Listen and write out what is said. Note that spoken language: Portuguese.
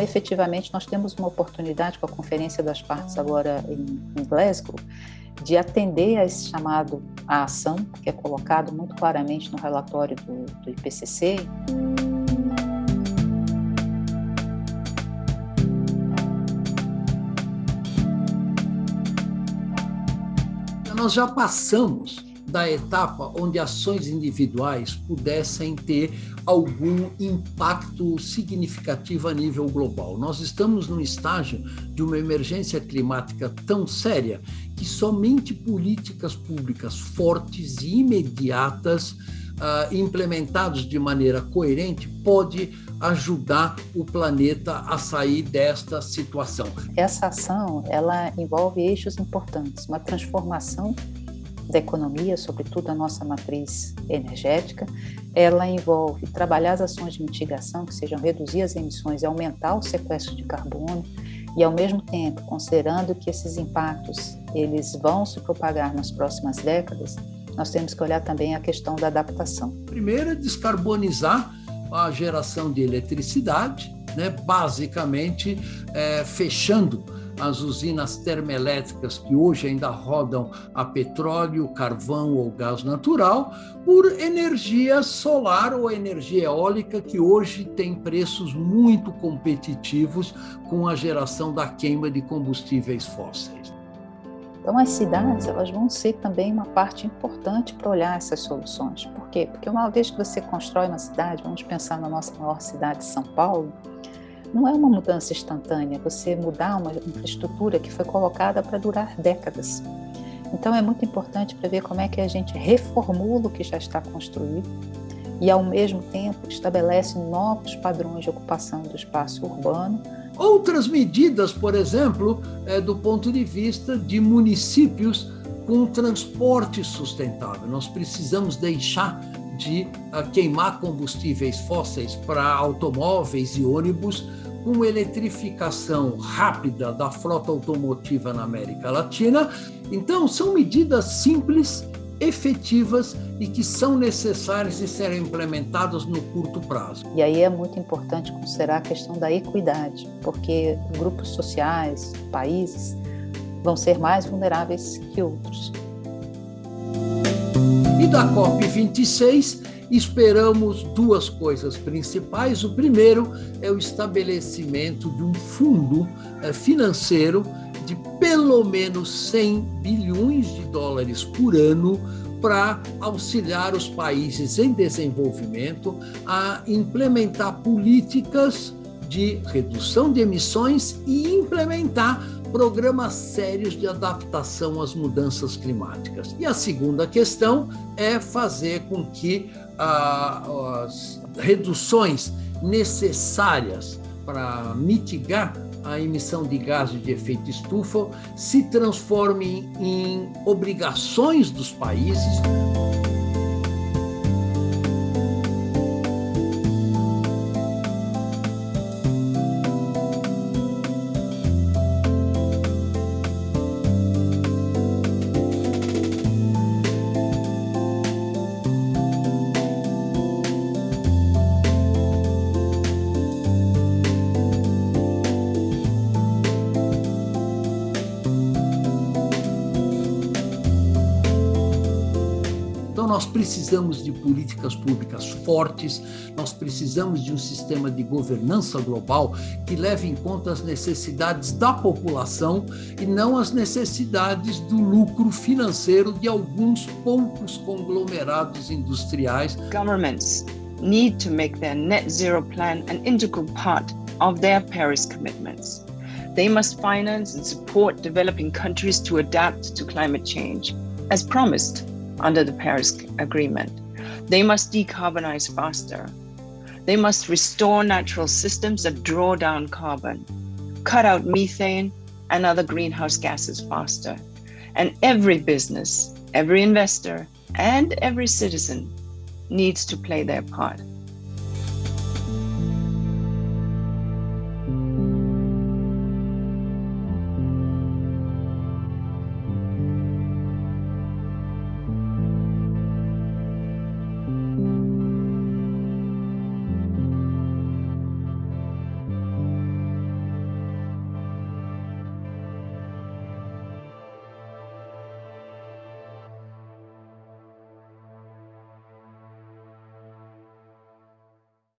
Então, efetivamente, nós temos uma oportunidade com a Conferência das Partes agora em, Glasgow de atender a esse chamado à ação, que é colocado muito claramente no relatório do, do IPCC. Nós já passamos da etapa onde ações individuais pudessem ter algum impacto significativo a nível global. Nós estamos num estágio de uma emergência climática tão séria que somente políticas públicas fortes e imediatas uh, implementados de maneira coerente pode ajudar o planeta a sair desta situação. Essa ação, ela envolve eixos importantes, uma transformação da economia, sobretudo a nossa matriz energética. Ela envolve trabalhar as ações de mitigação, que sejam reduzir as emissões e aumentar o sequestro de carbono, e ao mesmo tempo, considerando que esses impactos eles vão se propagar nas próximas décadas, nós temos que olhar também a questão da adaptação. Primeiro é descarbonizar a geração de eletricidade, né, basicamente é, fechando as usinas termoelétricas que hoje ainda rodam a petróleo, carvão ou gás natural, por energia solar ou energia eólica, que hoje tem preços muito competitivos com a geração da queima de combustíveis fósseis. Então, as cidades elas vão ser também uma parte importante para olhar essas soluções. Por quê? Porque uma vez que você constrói uma cidade, vamos pensar na nossa maior cidade, São Paulo, não é uma mudança instantânea, você mudar uma infraestrutura que foi colocada para durar décadas. Então é muito importante para ver como é que a gente reformula o que já está construído e, ao mesmo tempo, estabelece novos padrões de ocupação do espaço urbano. Outras medidas, por exemplo, é, do ponto de vista de municípios com transporte sustentável. Nós precisamos deixar de uh, queimar combustíveis fósseis para automóveis e ônibus com eletrificação rápida da frota automotiva na América Latina. Então, são medidas simples, efetivas e que são necessárias de serem implementadas no curto prazo. E aí é muito importante considerar a questão da equidade, porque grupos sociais, países, vão ser mais vulneráveis que outros. E da COP26, esperamos duas coisas principais. O primeiro é o estabelecimento de um fundo eh, financeiro de pelo menos 100 bilhões de dólares por ano para auxiliar os países em desenvolvimento a implementar políticas de redução de emissões e implementar programas sérios de adaptação às mudanças climáticas. E a segunda questão é fazer com que ah, as reduções necessárias para mitigar a emissão de gases de efeito estufa se transformem em obrigações dos países. Nós precisamos de políticas públicas fortes, nós precisamos de um sistema de governança global que leve em conta as necessidades da população e não as necessidades do lucro financeiro de alguns poucos conglomerados industriais. Governments need to make their net zero plan an integral part of their Paris commitments. They must finance and support developing countries to adapt to climate change. As promised, under the Paris Agreement. They must decarbonize faster. They must restore natural systems that draw down carbon, cut out methane and other greenhouse gases faster. And every business, every investor, and every citizen needs to play their part.